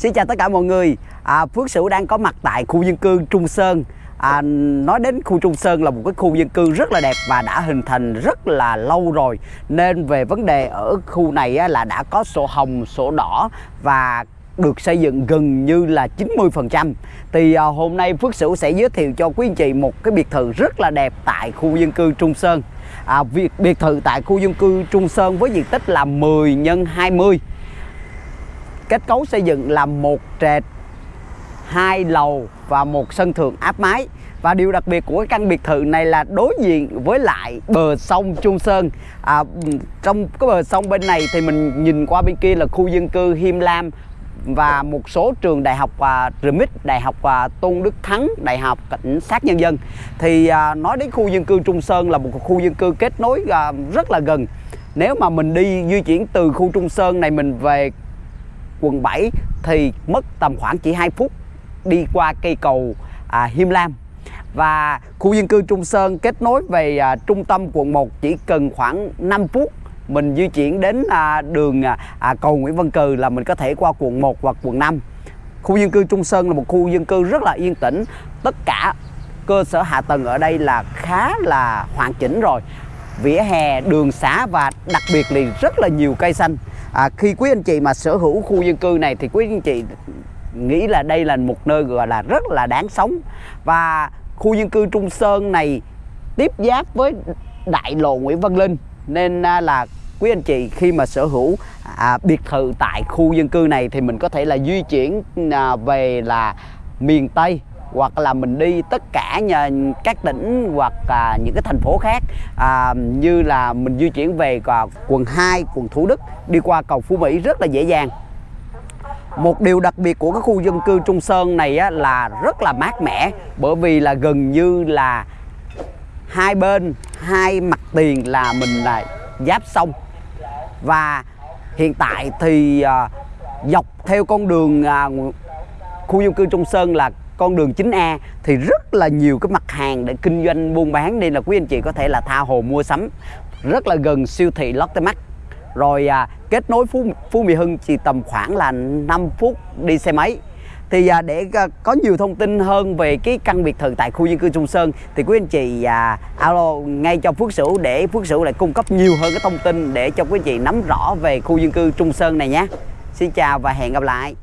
Xin chào tất cả mọi người. À, Phước Sửu đang có mặt tại khu dân cư Trung Sơn. À, Nói đến khu Trung Sơn là một cái khu dân cư rất là đẹp và đã hình thành rất là lâu rồi. Nên về vấn đề ở khu này á, là đã có sổ hồng, sổ đỏ và được xây dựng gần như là 90% Thì à, hôm nay Phước Sửu sẽ giới thiệu cho quý anh chị một cái biệt thự rất là đẹp tại khu dân cư Trung Sơn. À, biệt, biệt thự tại khu dân cư Trung Sơn với diện tích là 10 x 20 kết cấu xây dựng là một trệt hai lầu và một sân thượng áp mái. Và điều đặc biệt của căn biệt thự này là đối diện với lại bờ sông Trung Sơn. À, trong cái bờ sông bên này thì mình nhìn qua bên kia là khu dân cư Him Lam và một số trường đại học và RMIT, đại học và Tôn Đức Thắng, đại học cảnh sát nhân dân. Thì à, nói đến khu dân cư Trung Sơn là một khu dân cư kết nối à, rất là gần. Nếu mà mình đi di chuyển từ khu Trung Sơn này mình về quận 7 thì mất tầm khoảng chỉ 2 phút đi qua cây cầu à, Hiêm Lam. Và khu dân cư Trung Sơn kết nối về à, trung tâm quận 1 chỉ cần khoảng 5 phút mình di chuyển đến à, đường à, à, cầu Nguyễn Văn Cừ là mình có thể qua quận 1 hoặc quận 5 khu dân cư Trung Sơn là một khu dân cư rất là yên tĩnh. Tất cả cơ sở hạ tầng ở đây là khá là hoàn chỉnh rồi. Vỉa hè đường xá và đặc biệt là rất là nhiều cây xanh à, khi quý anh chị mà sở hữu khu dân cư này thì quý anh chị nghĩ là đây là một nơi gọi là rất là đáng sống. Và khu dân cư Trung Sơn này tiếp giáp với đại lộ Nguyễn Văn Linh. Nên à, là quý anh chị khi mà sở hữu à, biệt thự tại khu dân cư này thì mình có thể là di chuyển à, về là miền Tây hoặc là mình đi tất cả nhà, các tỉnh hoặc à, những cái thành phố khác à, như là mình di chuyển về à, quận 2, quận Thủ Đức đi qua cầu Phú Mỹ rất là dễ dàng. Một điều đặc biệt của cái khu dân cư Trung Sơn này á, là rất là mát mẻ bởi vì là gần như là hai bên hai mặt tiền là mình là giáp sông. Và hiện tại thì à, dọc theo con đường à, khu dân cư Trung Sơn là con đường 9A thì rất là nhiều cái mặt hàng để kinh doanh buôn bán. Nên là quý anh chị có thể là tha hồ mua sắm rất là gần siêu thị Lotte Mart rồi à, kết nối Phú Phú Mỹ Hưng chỉ tầm khoảng là 5 phút đi xe máy. Thì à, để à, có nhiều thông tin hơn về cái căn biệt thự tại khu dân cư Trung Sơn thì quý anh chị à, alo ngay cho Phước Sửu để Phước Sửu lại cung cấp nhiều hơn cái thông tin để cho quý anh chị nắm rõ về khu dân cư Trung Sơn này nhé. Xin chào và hẹn gặp lại.